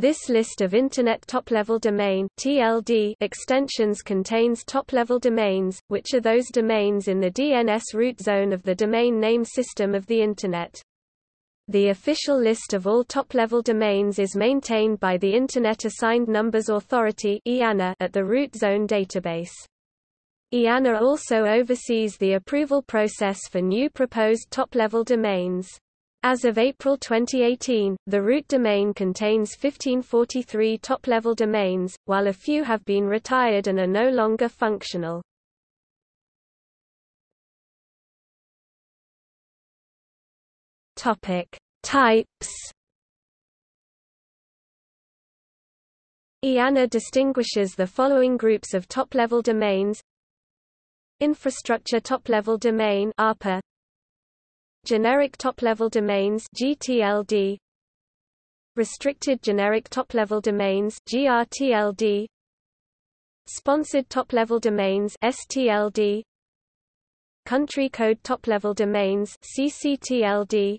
This list of Internet top-level domain (TLD) extensions contains top-level domains, which are those domains in the DNS root zone of the domain name system of the Internet. The official list of all top-level domains is maintained by the Internet Assigned Numbers Authority at the root zone database. IANA also oversees the approval process for new proposed top-level domains. As of April 2018, the root domain contains 1543 top-level domains, while a few have been retired and are no longer functional. Topic: Types. IANA distinguishes the following groups of top-level domains: Infrastructure top-level domain (ARPA), Generic top-level domains GTLD Restricted generic top-level domains GRTLD Sponsored top-level domains STLD Country code top-level domains CCTLD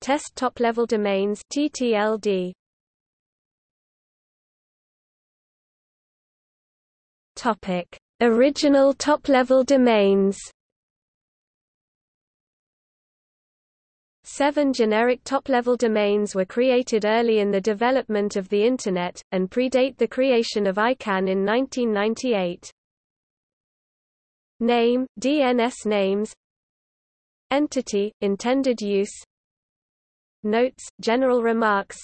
Test top-level domains TTLD Topic. Original top-level domains Seven generic top-level domains were created early in the development of the Internet, and predate the creation of ICANN in 1998. Name, DNS names. Entity, intended use. Notes, general remarks.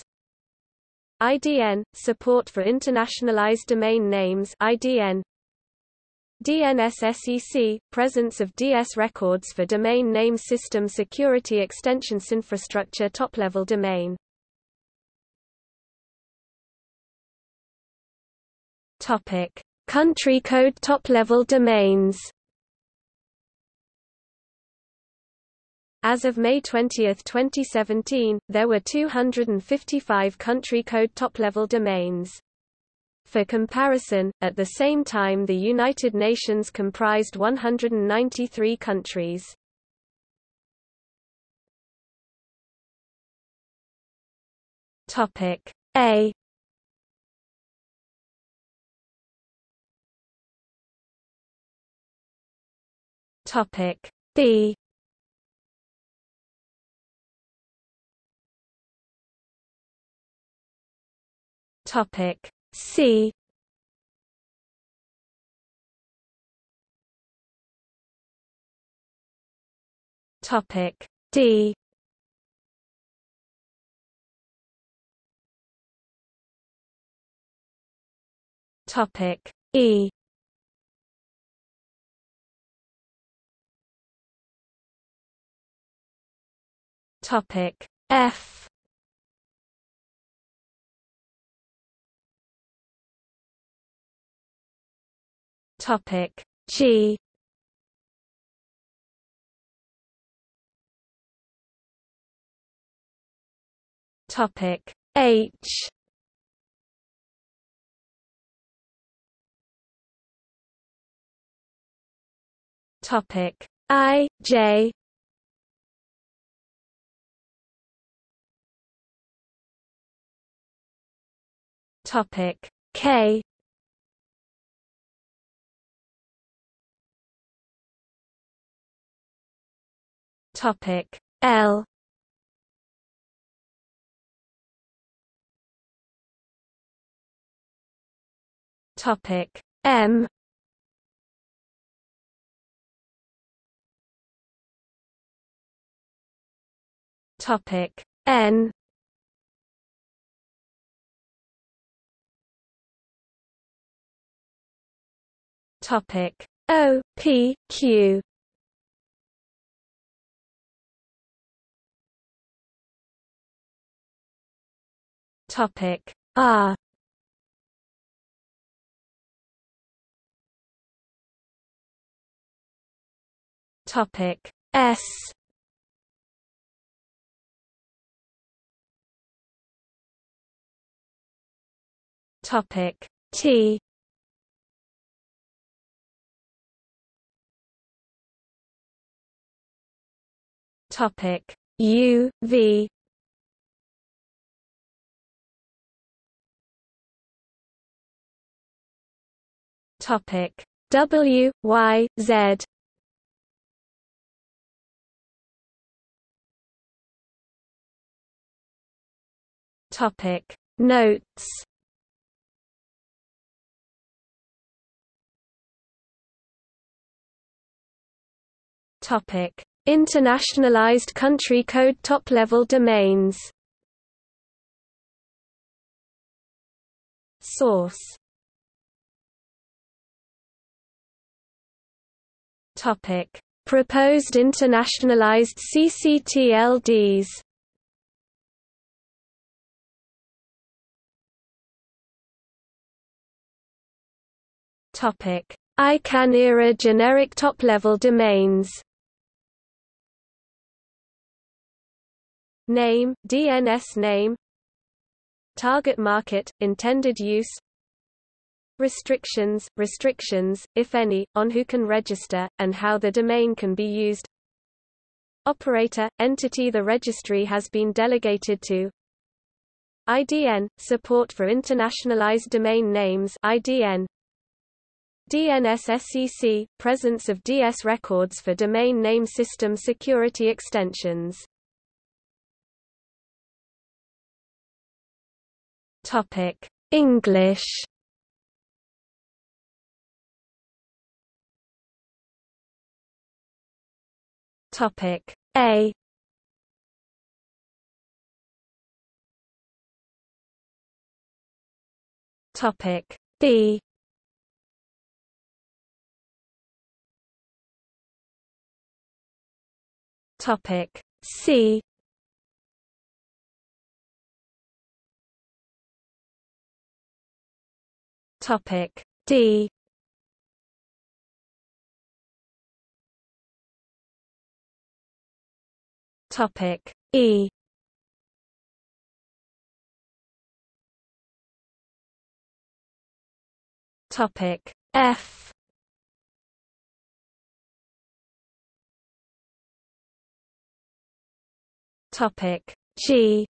IDN, support for internationalized domain names. IDN DNS-SEC, presence of DS records for domain name system security extensions infrastructure top-level domain. Country code top-level domains. As of May 20, 2017, there were 255 country code top-level domains. For comparison, at the same time the United Nations comprised 193 countries. Topic A Topic B Topic C. Topic D. Topic E. Topic F Topic. G. Topic. H. Topic. I J. Topic. K Topic L. Topic M. Topic N. Topic O P Q Topic. R. Topic. S. Topic. T. Topic. U V Topic. W Y Z. Topic. Notes. Topic. Internationalized country code top-level domains. Source Topic. Proposed internationalized CCTLDs Topic. ICANN era generic top-level domains. Name, DNS name. Target market, intended use Restrictions, restrictions, if any, on who can register, and how the domain can be used. Operator, entity the registry has been delegated to. IDN, support for internationalized domain names. IDN, DNS-SEC, presence of DS records for domain name system security extensions. Topic: English. Topic: A. Topic: B. Topic: C. Topic D Topic. E. Topic. F. Topic. G.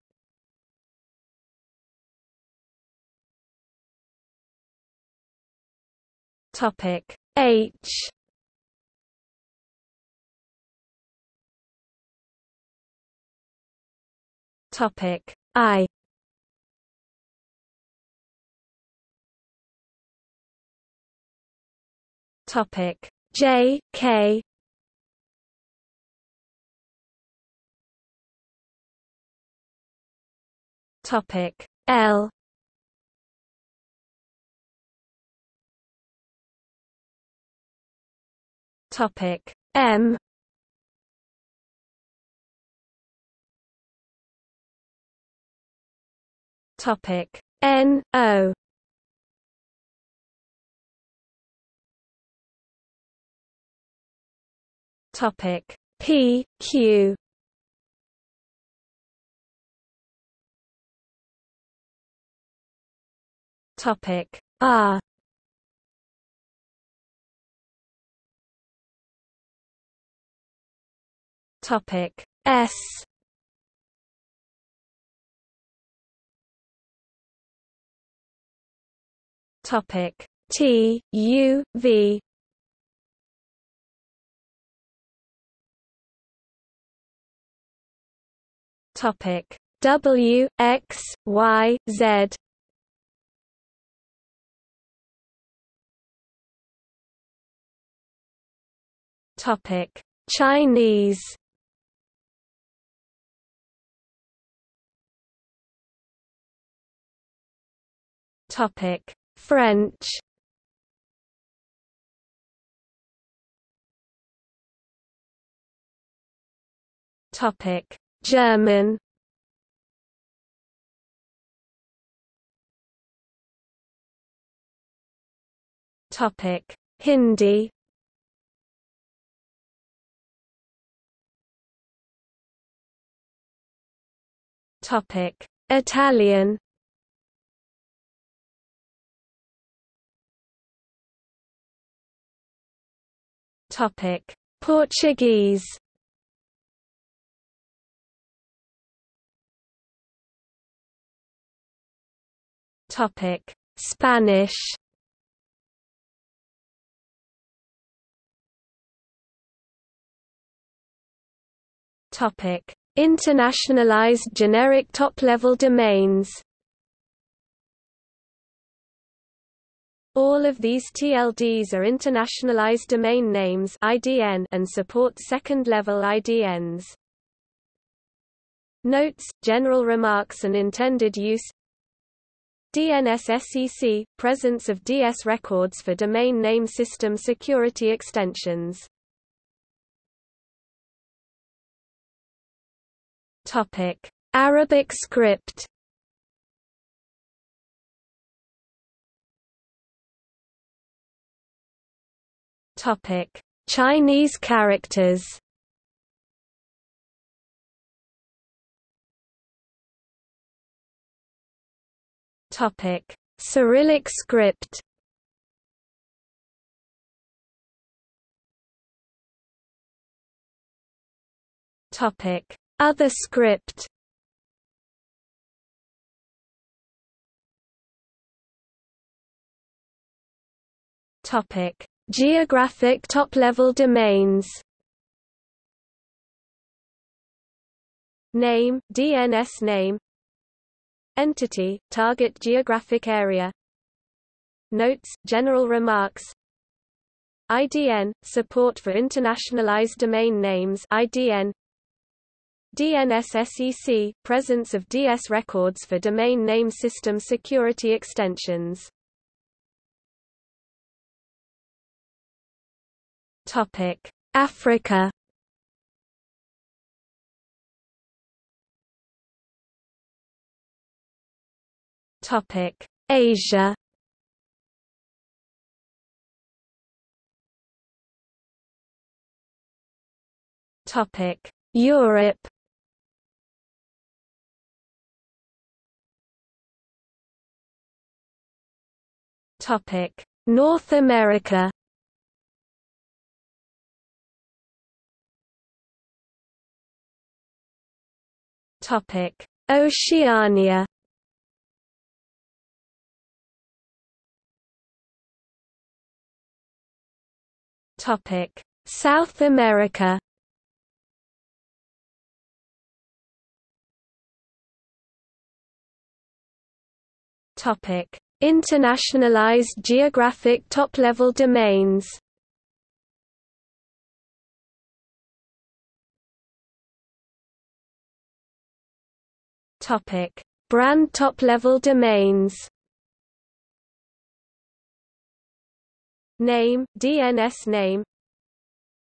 Topic. H Topic. I. Topic. J. K. Topic. L. Topic. M Topic. N O. Topic. P Q. Topic. R. Topic. S Topic. T U V. Topic. W X Y Z. Topic. Chinese. Topic French. Topic. German. Topic. Hindi. Topic. Italian Topic: Portuguese. Topic: Spanish. Topic: Internationalized generic top-level domains. All of these TLDs are internationalized domain names (IDN) and support second-level IDNs. Notes, general remarks and intended use. DNS-SEC – presence of DS records for domain name system security extensions. Arabic script Topic: Chinese characters. Topic: Cyrillic script. Topic: Other script. Topic: Geographic top-level domains. Name, DNS name. Entity, target geographic area. Notes, general remarks. IDN, support for internationalized domain names. IDN DNS-SEC, presence of DS records for domain name system security extensions Topic: Africa. Topic: Asia. Topic: Europe. Topic: North America. Topic: Oceania. Topic: South America. Topic: Internationalized geographic top-level domains. Topic: Brand top-level domains. Name, DNS name.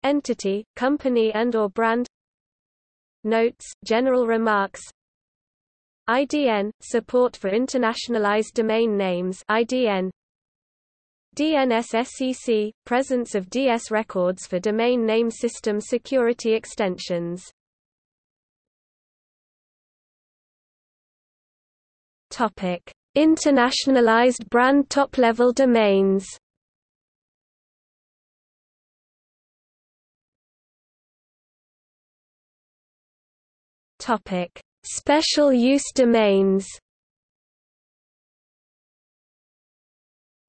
Entity, company and or brand. Notes, general remarks. IDN, support for internationalized domain names IDN. DNS-SEC, presence of DS records for domain name system security extensions Topic: Internationalized brand top-level domains. Topic: Special use domains.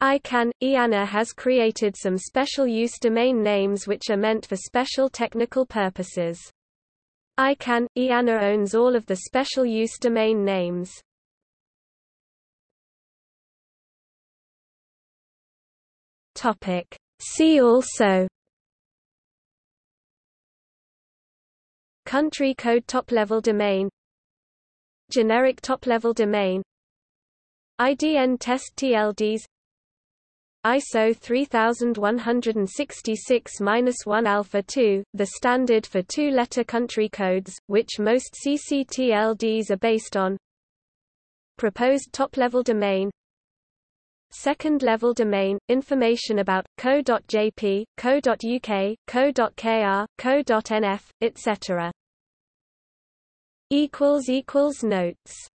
ICANN – IANA has created some special use domain names which are meant for special technical purposes. ICANN – IANA owns all of the special use domain names. Topic. See also Country code top-level domain Generic top-level domain IDN test TLDs ISO 3166-1 Alpha 2, the standard for two-letter country codes, which most CCTLDs are based on Proposed top-level domain Second-level domain, information about, co.jp, co.uk, co.kr, co.nf, etc. Notes